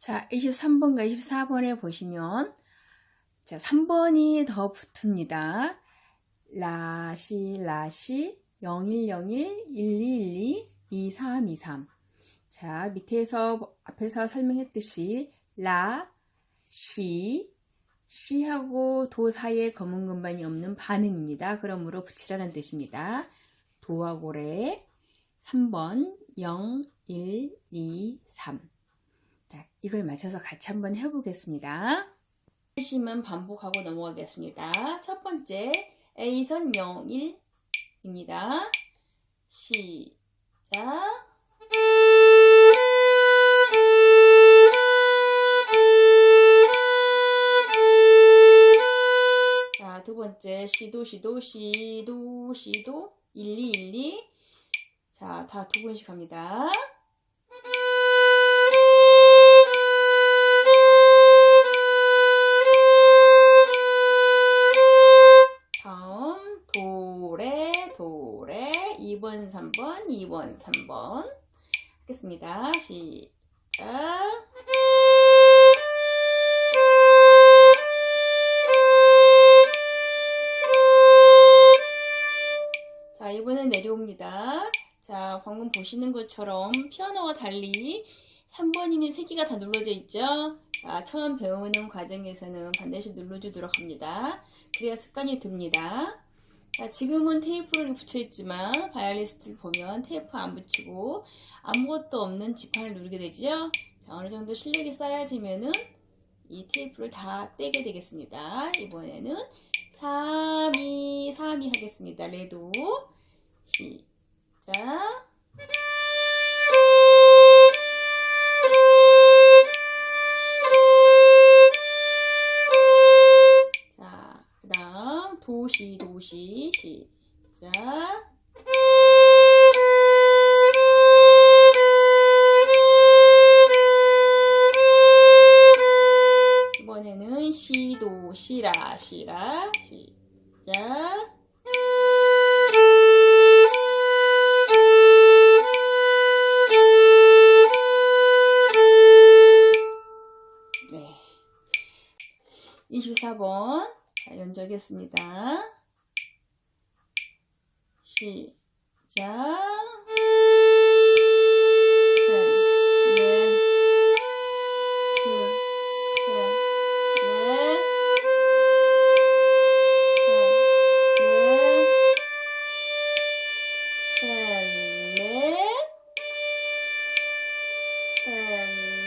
자, 23번과 24번을 보시면 자, 3번이 더 붙습니다. 라시 라시 0101 1212 2323 자, 밑에서 앞에서 설명했듯이 라, 시, 시하고 도 사이에 검은 금반이 없는 반음입니다. 그러므로 붙이라는 뜻입니다. 도와 고래 3번 0, 1, 2, 3 자, 이걸 맞춰서 같이 한번 해보겠습니다. 심은 반복하고 넘어가겠습니다. 첫 번째 A선 0, 1입니다. 시작 자, 두 번째 시도 시도 시도 시도 1212 자, 다 두 번씩 합니다. 도레 도레 2번 3번 2번 3번 하겠습니다. 시작 자 이번엔 내려옵니다. 자 방금 보시는 것처럼 피아노와 달리 3번이면 3개가 다 눌러져 있죠. 자, 처음 배우는 과정에서는 반드시 눌러주도록 합니다. 그래야 습관이 듭니다. 자, 지금은 테이프를 붙여있지만 바이올리니스트를 보면 테이프 안 붙이고 아무것도 없는 지판을 누르게 되죠. 자, 어느 정도 실력이 쌓여지면은 이 테이프를 다 떼게 되겠습니다. 이번에는 3, 2, 3, 2 하겠습니다. 레도 시작 도시 시작 이번에는 시도 시라 시라 시작 네. 24번 자, 연주하겠습니다. 시작 And